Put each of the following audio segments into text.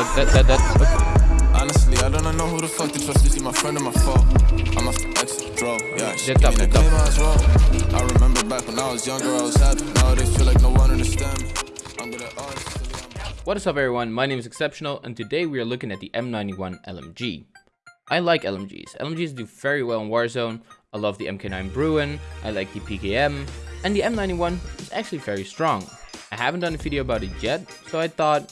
That, that, that, that. Honestly, I don't know who the fuck to trust. Is he my friend or my foe? I'm a ex draw. Yeah, gave up, me get claim I was wrong. I remember back when I was younger, I was happy. Nowadays, feel like no one understand me. I'm at art. What is up everyone, my name is Exceptional and today we are looking at the M91 LMG. I like LMGs. LMGs do very well in Warzone. I love the MK9 Bruen, I like the PKM, and the M91 is actually very strong. I haven't done a video about it yet, so I thought,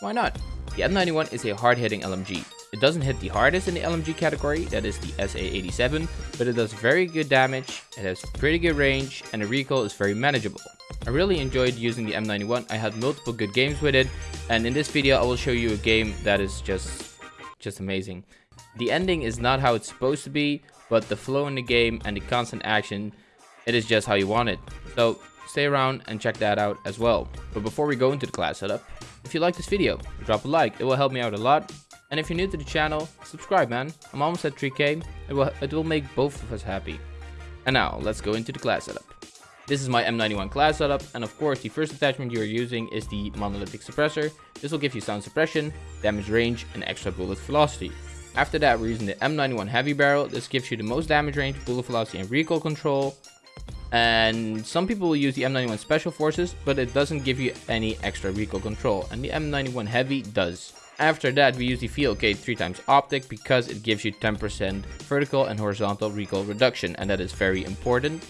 why not? The M91 is a hard-hitting LMG. It doesn't hit the hardest in the LMG category, that is the SA87, but it does very good damage, it has pretty good range, and the recoil is very manageable. I really enjoyed using the M91, I had multiple good games with it, and in this video I will show you a game that is just, just amazing. The ending is not how it's supposed to be, but the flow in the game and the constant action, it is just how you want it. So stay around and check that out as well. But before we go into the class setup, if you like this video, drop a like, it will help me out a lot. And if you're new to the channel, subscribe man, I'm almost at 3k, it will, it will make both of us happy. And now, let's go into the class setup. This is my M91 class setup, and of course the first attachment you are using is the monolithic suppressor. This will give you sound suppression, damage range, and extra bullet velocity. After that we're using the M91 heavy barrel, this gives you the most damage range, bullet velocity, and recoil control. And some people will use the M91 special forces, but it doesn't give you any extra recoil control, and the M91 heavy does. After that we use the VLK 3x optic because it gives you 10% vertical and horizontal recoil reduction, and that is very important.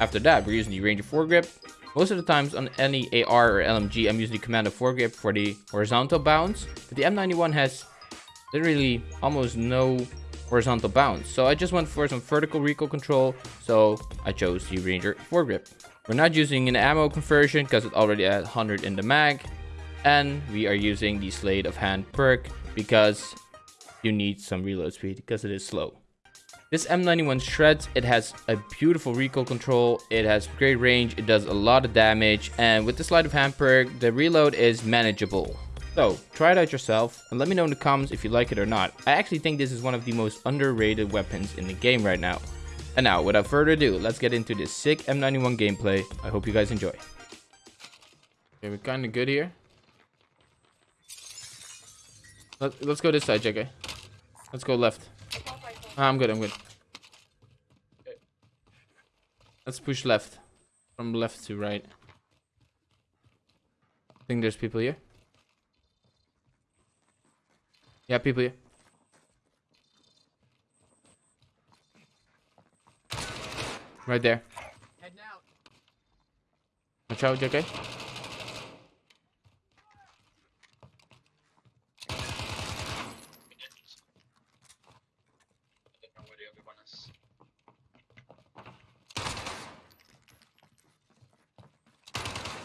After that, we're using the Ranger foregrip. Most of the times on any AR or LMG, I'm using the Commando foregrip for the horizontal bounce. But the M91 has literally almost no horizontal bounce. So I just went for some vertical recoil control. So I chose the Ranger foregrip. We're not using an ammo conversion because it already had 100 in the mag. And we are using the Sleight of Hand perk because you need some reload speed because it is slow. This M91 shreds, it has a beautiful recoil control, it has great range, it does a lot of damage, and with the sleight of hand perk, the reload is manageable. So, try it out yourself, and let me know in the comments if you like it or not. I actually think this is one of the most underrated weapons in the game right now. And now, without further ado, let's get into this sick M91 gameplay. I hope you guys enjoy. Okay, we're kinda good here. Let, let's go this side, JK. Let's go left. Ah, I'm good, I'm good. Let's push left. From left to right. I think there's people here. Yeah, people here. Right there. Watch out, JK.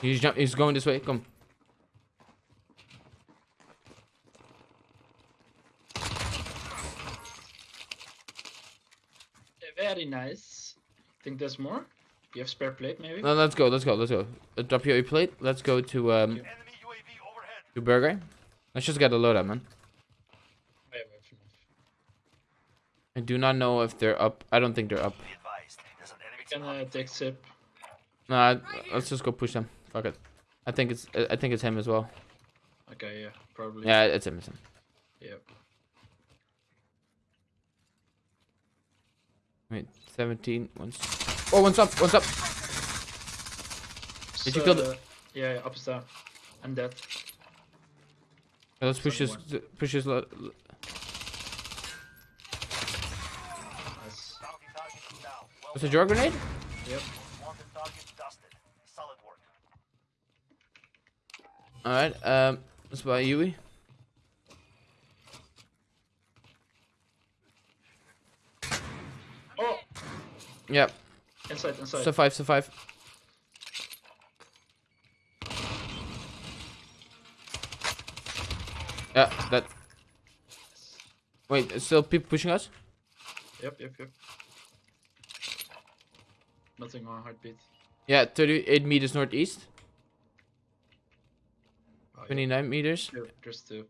He's jump he's going this way. Come. Very nice. Think there's more? You have spare plate maybe? No, let's go, let's go, let's go. Uh, drop your plate. Let's go to um to burger. Let's just get a load up, man. I have enough. I do not know if they're up. I don't think they're up. We can uh, take sip. Nah, let's just go push them. Fuck it. I think it's I think it's him as well. Okay, yeah, probably. Yeah, it's him. It's him. Yep. Wait, 17. One's oh, one's up. One's up. Did you kill the- So, Yeah, yeah, up is. I'm dead. Yeah, let's push this. Someone. Push this. lo- Nice. What's a jar grenade? Yep. All right. Um, let's buy Yui. Yep. Inside, inside. Survive. Survive. Yeah, that. Wait, still people pushing us? Yep, yep, yep. Nothing on heartbeat. Yeah, 38 meters northeast, Oh, yeah. 29 meters, Two, Just two.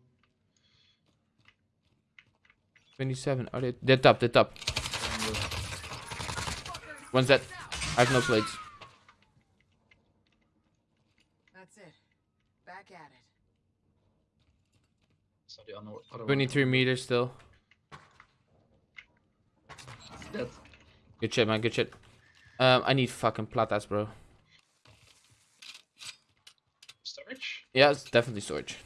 27. Oh, they? They're top, they're top. And, One's that. I have no plates. That's it. Back at it. So the other, other 23 meters still. That Good shit, man. Good shit. Um, I need fucking platas, bro. storage. Yeah, it's definitely storage.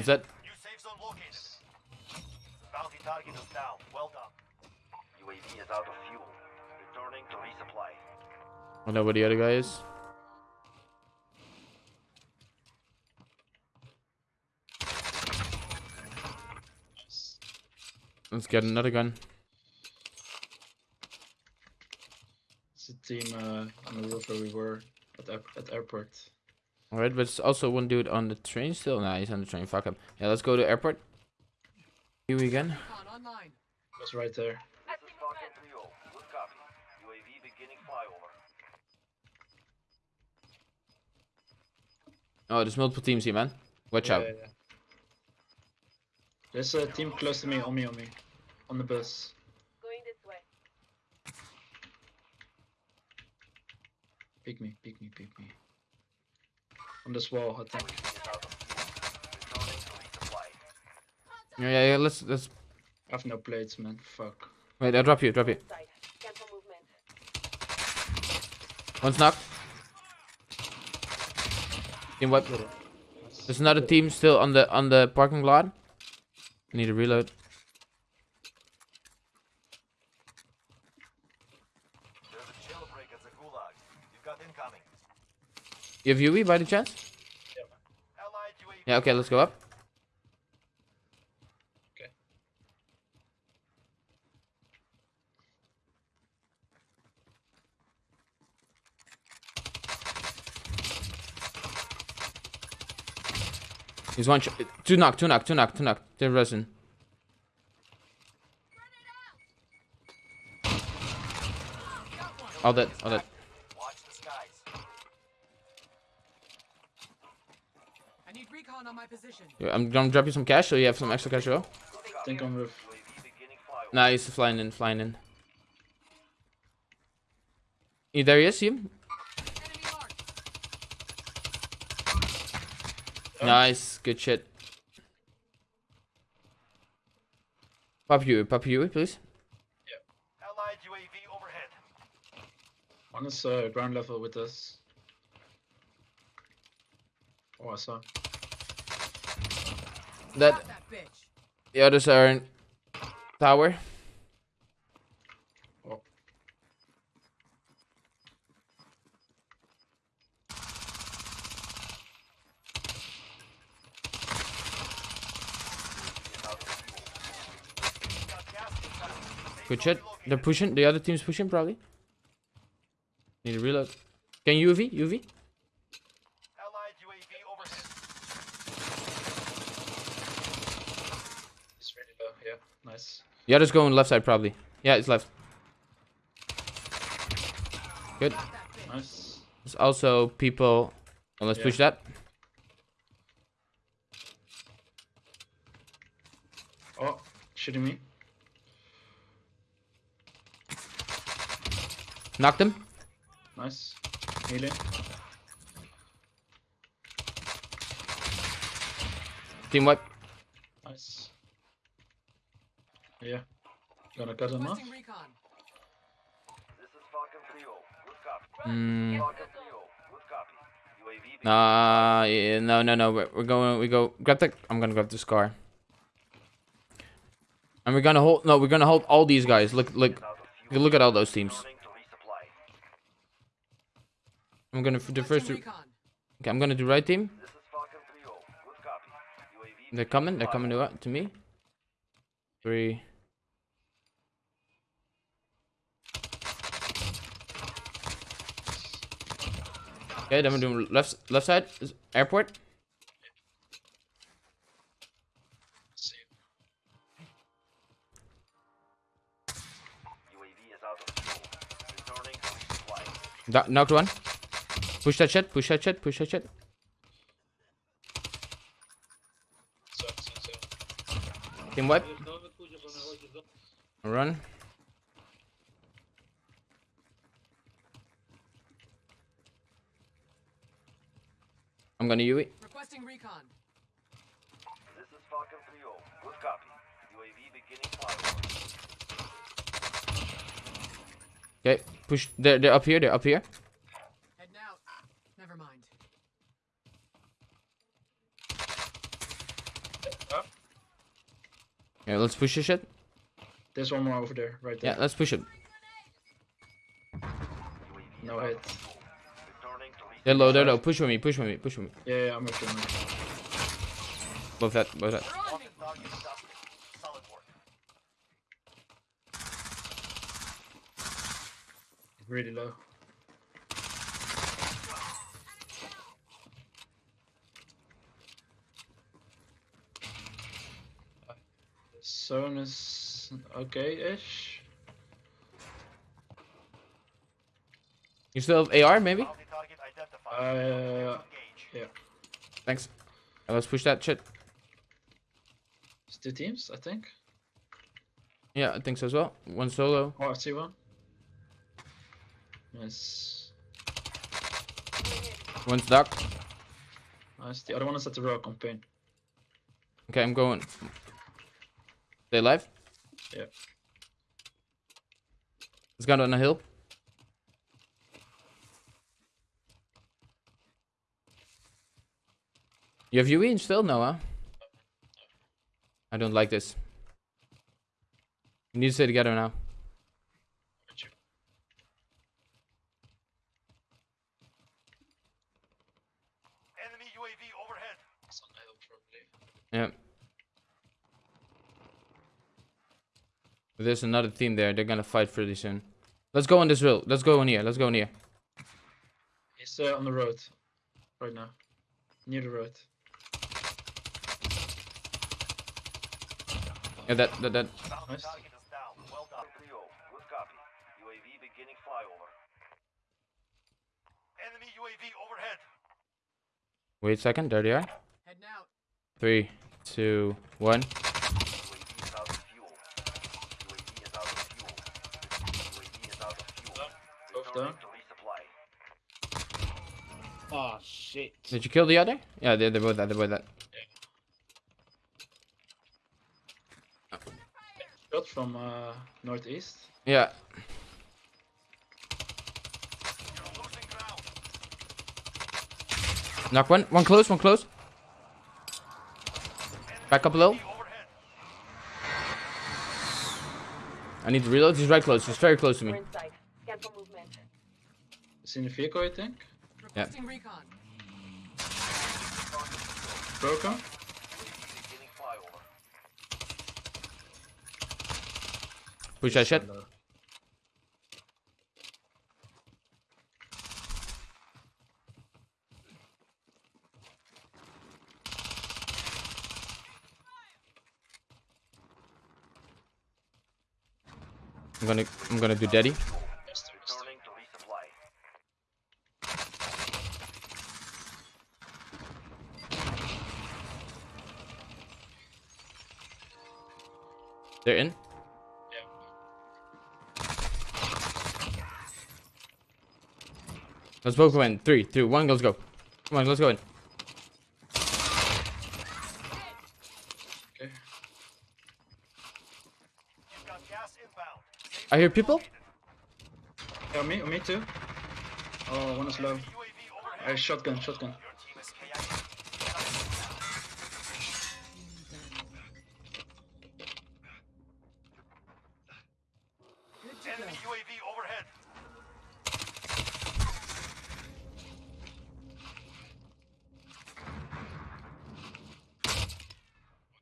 What's that? New safe zone located. Bounty target is down. Well done. UAV is out of fuel. Returning to resupply. I know where the other guy is. Let's get another gun. It's a team uh, on the roof where we were at at airport. Alright, but it's also one dude on the train still. Nah, he's on the train. Fuck him. Yeah, let's go to airport. Here we again. Was right there. This is Falcon 3-0. Good copy. UAV beginning flyover. Oh, there's multiple teams here, man. Watch Yeah, out. yeah, yeah. There's a team close to me, on me, on me, on the bus. Going this way. Pick me, pick me, pick me. On this wall, I think. UAV is out of fuel. Returning to resupply. Yeah, yeah, yeah. Let's let's. I have no plates, man. Fuck. Wait, I'll drop you. Drop you. One's knocked. Team wipe. There's another team still on the on the parking lot. Need to reload. There's a jailbreak at the Gulag. You've got incoming. You have UE by the chance? Yeah. Okay, let's go up. Okay. He's one. Sh- two knock. Two knock. Two knock. Two knock. They're resin. All that. All that. I'm gonna drop you some cash so you have some extra cash as well. think on roof. UAV. Nah, he's flying in. Flying in. Yeah, there he is. See him? Enemy marked. Nice. Good shit. Pop you. Pop you, please. Allied UAV overhead. One is uh, ground level with us. Oh, I saw. That. The others are in tower. Oh, Good shit. They're pushing. The other team's pushing probably. Need to reload. Can you UV? UV? Allied UAV overhead. it's really low. Yeah, nice. The other's going left side probably. Yeah, it's left. Good. Got that bitch. Nice. There's also people. Oh, let's Yeah. push that. Oh, shooting me. Knocked him. Nice. Healing. Team wipe. Nice. Yeah. Gonna cut him off? Recon. This is Falcon 3-0. Good copy. Mm, Falcon 3-0. Good copy. UAV nah, yeah, no, no, no. We're, we're going. We go. Grab the. I'm gonna grab this car. And we're gonna hold. No, we're gonna hold all these guys. Look, look, out look at all those teams. Returning to resupply. I'm gonna f- the first. Requesting two- recon. Okay, I'm gonna do right team. This is Falcon 3-0. Good copy. UAV They're coming. They're coming to to me. Three. Okay, then we're doing left left side airport. Da- knocked one. Push that shit. Push that shit. Push that shit. Team wipe. Run. Gonna UE. Requesting recon. This is Falcon 3-0. Good copy. UAV beginning flyover. Okay, push. They're, they're up here. They're up here. Heading out. Never mind. Yeah, let's push this shit. There's one more over there, right there. Yeah, there. let's push it. No is out hit. of fuel. Returning to They're low. They're low. Push with me. Push with me. Push with me. Yeah, yeah, I'm you. I'm. Both that. Both that. They're on me. Wanted target stopped. Solid work. Really low. Zone is okay-ish. You still have AR, maybe? Bounty target identified. Uh, yeah. Thanks. Let's push that shit. It's two teams, I think. Yeah, I think so as well. One solo. Oh, I see one. Nice. One's dark. Nice. The other one is at the row campaign. Okay, I'm going. They alive? Yeah. It's got on a hill. You have UE still? Noah? I don't like this. We need to stay together now. Enemy UAV overhead. It's on the hill, probably. Yeah. There's another team there. They're gonna fight pretty soon. Let's go on this road. Let's go on here. Let's go on here. He's uh, on the road right now. Near the road. Yeah, that that that. Nice. target is down. Well done. 3-0. Good copy. UAV beginning flyover. Enemy UAV overhead. Wait a second. There they are. Heading out. Three, two, one. UAV is out of fuel. UAV is out of fuel. UAV is out of fuel. Both Returning down. Oh shit. Did you kill the other? Yeah, they're, they're both that. They're both that. From uh, northeast. Yeah. You're losing ground. Knock one. One close. One close. Back up a little. I need to reload. He's right close. He's very close to me. in sight. Scan for movement. It's in the vehicle, I think. Requesting recon. Broken. UAV beginning flyover. Push that shit. I'm gonna I'm gonna do daddy. Let's both go in. Three, two, one. Let's go. Come on, let's go in. Okay. You've got gas inbound. Safe I hear people. Yeah, me, me too. Oh, one is low. UAV overhead. I shotgun, shotgun. Your team is KIA. Enemy UAV overhead.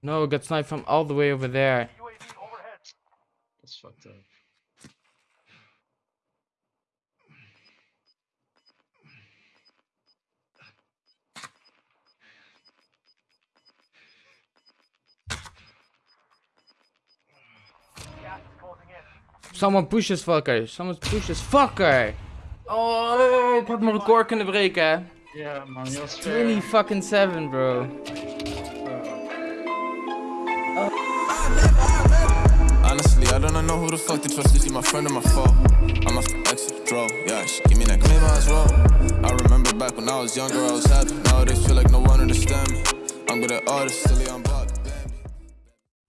No, got sniped from all the way over there. That's fucked up. Gas is closing in. Someone push this fucker. Someone push this fucker. Oh, ik had mijn record kunnen breken. Eh? hè. Yeah, man, you're 20 fucking 7, bro. I don't know who the fuck to trust. Is he my friend or my foe? I'm the exit, bro. Yeah, she give me that claim as well. I remember back when I was younger, I was happy. Nowadays, feel like no one understand me. I'm good at artists, still on block.